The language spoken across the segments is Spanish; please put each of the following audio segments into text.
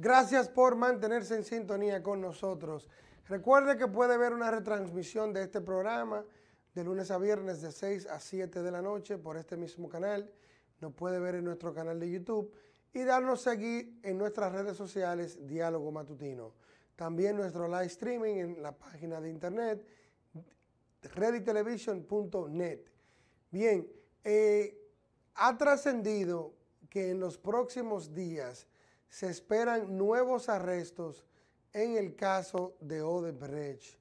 Gracias por mantenerse en sintonía con nosotros. Recuerde que puede ver una retransmisión de este programa de lunes a viernes de 6 a 7 de la noche por este mismo canal. Nos puede ver en nuestro canal de YouTube y darnos seguir en nuestras redes sociales Diálogo Matutino. También nuestro live streaming en la página de internet readytelevision.net. Bien, eh, ha trascendido que en los próximos días se esperan nuevos arrestos en el caso de Odebrecht.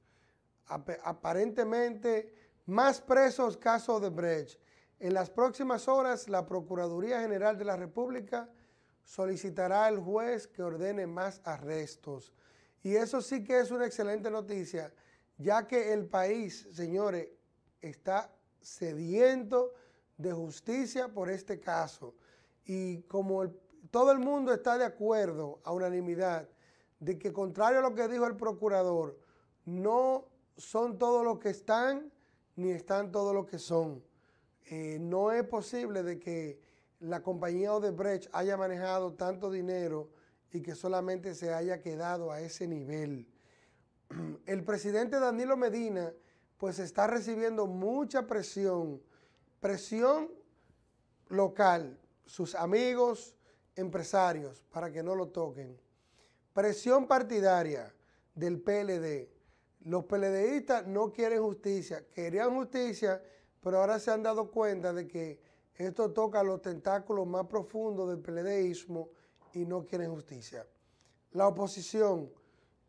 Aparentemente, más presos caso Odebrecht. En las próximas horas, la Procuraduría General de la República solicitará al juez que ordene más arrestos. Y eso sí que es una excelente noticia, ya que el país, señores, está sediento de justicia por este caso. Y como todo el mundo está de acuerdo a unanimidad de que contrario a lo que dijo el procurador, no son todos los que están ni están todos los que son. Eh, no es posible de que la compañía Odebrecht haya manejado tanto dinero y que solamente se haya quedado a ese nivel. El presidente Danilo Medina pues está recibiendo mucha presión, presión local, sus amigos, empresarios, para que no lo toquen. Presión partidaria del PLD. Los PLDistas no quieren justicia, querían justicia, pero ahora se han dado cuenta de que esto toca los tentáculos más profundos del PLDismo y no quieren justicia. La oposición,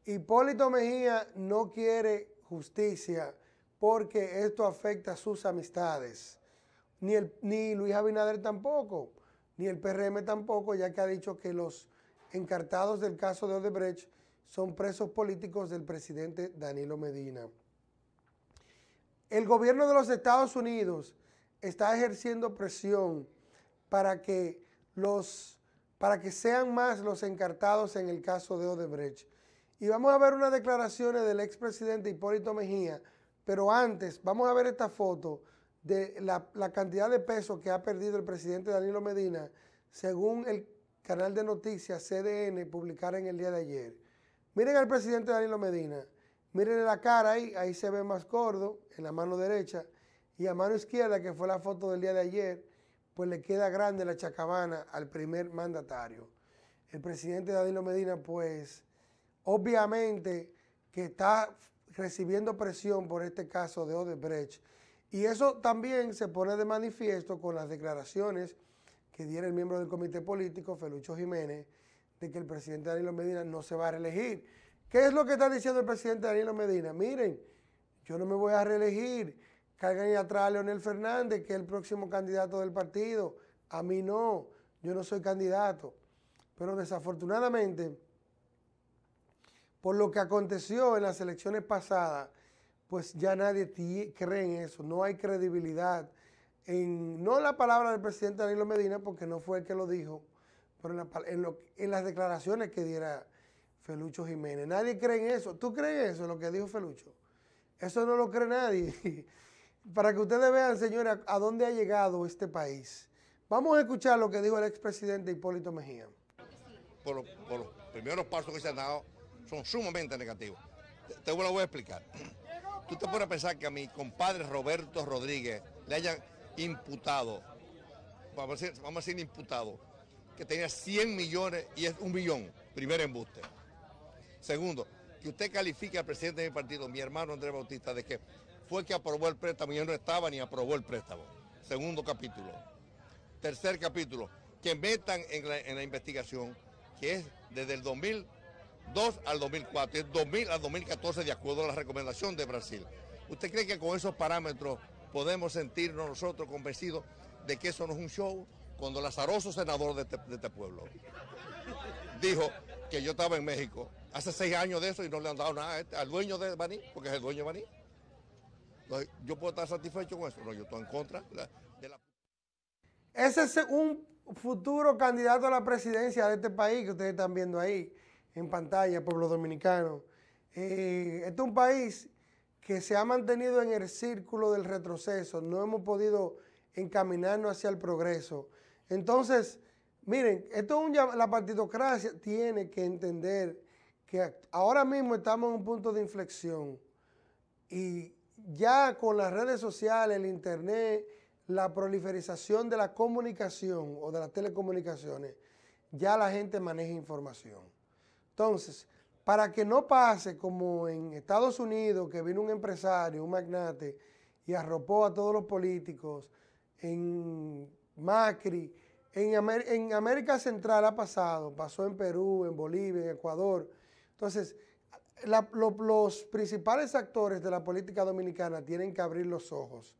Hipólito Mejía no quiere justicia porque esto afecta a sus amistades. Ni, el, ni Luis Abinader tampoco, ni el PRM tampoco, ya que ha dicho que los encartados del caso de Odebrecht son presos políticos del presidente Danilo Medina. El gobierno de los Estados Unidos está ejerciendo presión para que, los, para que sean más los encartados en el caso de Odebrecht. Y vamos a ver unas declaraciones del expresidente Hipólito Mejía, pero antes vamos a ver esta foto de la, cantidad de pesos que ha perdido el presidente Danilo Medina según el canal de noticias CDN publicar en el día de ayer. Miren al presidente Danilo Medina, miren la cara ahí, ahí se ve más gordo, en la mano derecha, y a mano izquierda, que fue la foto del día de ayer, pues le queda grande la chacabana al primer mandatario. El presidente Danilo Medina, pues, obviamente que está recibiendo presión por este caso de Odebrecht. Y eso también se pone de manifiesto con las declaraciones que diera el miembro del comité político, Felucho Jiménez, de que el presidente Danilo Medina no se va a reelegir. ¿Qué es lo que está diciendo el presidente Danilo Medina? Miren, yo no me voy a reelegir. Cargan ahí atrás a Leonel Fernández, que es el próximo candidato del partido. A mí no, yo no soy candidato. Pero desafortunadamente, por lo que aconteció en las elecciones pasadas, pues ya nadie cree en eso, no hay credibilidad en, no la palabra del presidente Danilo Medina, porque no fue el que lo dijo, pero en, las declaraciones que diera Felucho Jiménez. Nadie cree en eso. ¿Tú crees eso, lo que dijo Felucho? Eso no lo cree nadie. Para que ustedes vean, señores, a, dónde ha llegado este país. Vamos a escuchar lo que dijo el expresidente Hipólito Mejía. Por, los primeros pasos que se han dado son sumamente negativos. Te lo voy a explicar. Tú te puedes pensar que a mi compadre Roberto Rodríguez le hayan imputado, vamos a decir, vamos a decir imputado, que tenía 100 millones y es un billón, primer embuste. Segundo, que usted califique al presidente de mi partido, mi hermano Andrés Bautista, de que fue que aprobó el préstamo y yo no estaba ni aprobó el préstamo. Segundo capítulo. Tercer capítulo, que metan en la, investigación, que es desde el 2002 al 2004, es 2000 al 2014 de acuerdo a la recomendación de Brasil. ¿Usted cree que con esos parámetros podemos sentirnos nosotros convencidos de que eso no es un show cuando el azaroso senador de este, este, pueblo dijo que yo estaba en México hace seis años de eso y no le han dado nada este, al dueño de Baní, porque es el dueño de Baní. ¿Yo puedo estar satisfecho con eso? No, yo estoy en contra de la... Ese es un futuro candidato a la presidencia de este país que ustedes están viendo ahí en pantalla, pueblo dominicano. Eh, este es un país que se ha mantenido en el círculo del retroceso, no hemos podido encaminarnos hacia el progreso. Entonces, Miren, esto es un, la partidocracia tiene que entender que ahora mismo estamos en un punto de inflexión y ya con las redes sociales, el internet, la proliferización de la comunicación o de las telecomunicaciones, ya la gente maneja información. Entonces, para que no pase como en Estados Unidos, que vino un empresario, un magnate, y arropó a todos los políticos, en Macri, en, América Central ha pasado, pasó en Perú, en Bolivia, en Ecuador. Entonces, los principales actores de la política dominicana tienen que abrir los ojos.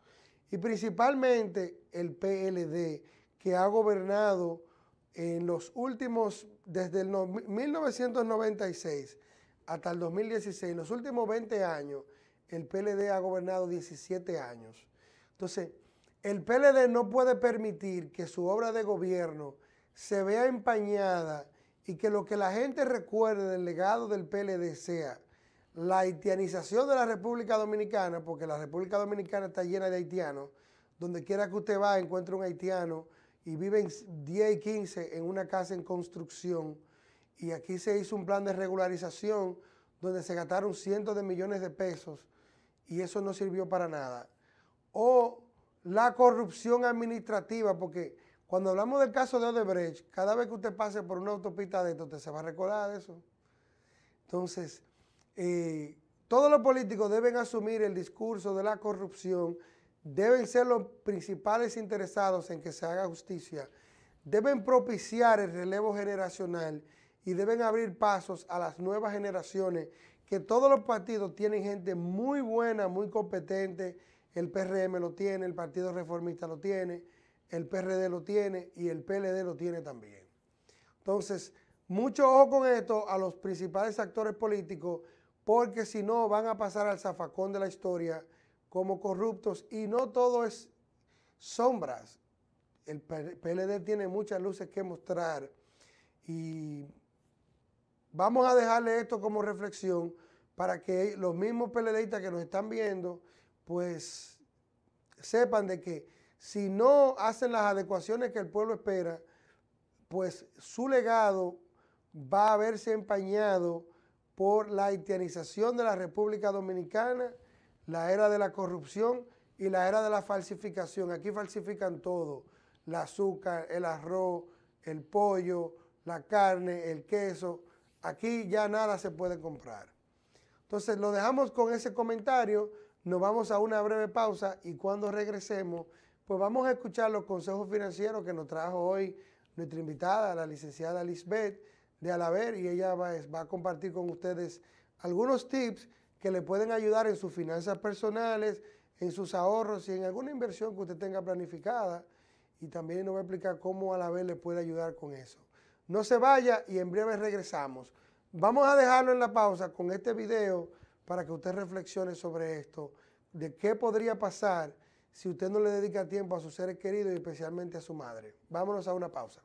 Y principalmente el PLD, que ha gobernado en los últimos, desde el 1996 hasta el 2016, los últimos 20 años, el PLD ha gobernado 17 años. Entonces, el PLD no puede permitir que su obra de gobierno se vea empañada y que lo que la gente recuerde del legado del PLD sea la haitianización de la República Dominicana, porque la República Dominicana está llena de haitianos, donde quiera que usted va encuentra un haitiano y viven 10 y 15 en una casa en construcción y aquí se hizo un plan de regularización donde se gastaron cientos de millones de pesos y eso no sirvió para nada. O la corrupción administrativa, porque cuando hablamos del caso de Odebrecht, cada vez que usted pase por una autopista de esto, usted se va a recordar de eso. Entonces, eh, todos los políticos deben asumir el discurso de la corrupción, deben ser los principales interesados en que se haga justicia, deben propiciar el relevo generacional y deben abrir pasos a las nuevas generaciones, que todos los partidos tienen gente muy buena, muy competente, el PRM lo tiene, el Partido Reformista lo tiene, el PRD lo tiene y el PLD lo tiene también. Entonces, mucho ojo con esto a los principales actores políticos, porque si no van a pasar al zafacón de la historia como corruptos y no todo es sombras. El PLD tiene muchas luces que mostrar y vamos a dejarle esto como reflexión para que los mismos PLDistas que nos están viendo pues sepan de que si no hacen las adecuaciones que el pueblo espera, pues su legado va a verse empañado por la haitianización de la República Dominicana, la era de la corrupción y la era de la falsificación. Aquí falsifican todo, el azúcar, el arroz, el pollo, la carne, el queso. Aquí ya nada se puede comprar. Entonces lo dejamos con ese comentario. Nos vamos a una breve pausa y cuando regresemos, pues vamos a escuchar los consejos financieros que nos trajo hoy nuestra invitada, la licenciada Lisbeth de Alaver, y ella va, a compartir con ustedes algunos tips que le pueden ayudar en sus finanzas personales, en sus ahorros y en alguna inversión que usted tenga planificada. Y también nos va a explicar cómo Alaver le puede ayudar con eso. No se vaya y en breve regresamos. Vamos a dejarlo en la pausa con este video para que usted reflexione sobre esto, de qué podría pasar si usted no le dedica tiempo a sus seres queridos y especialmente a su madre. Vámonos a una pausa.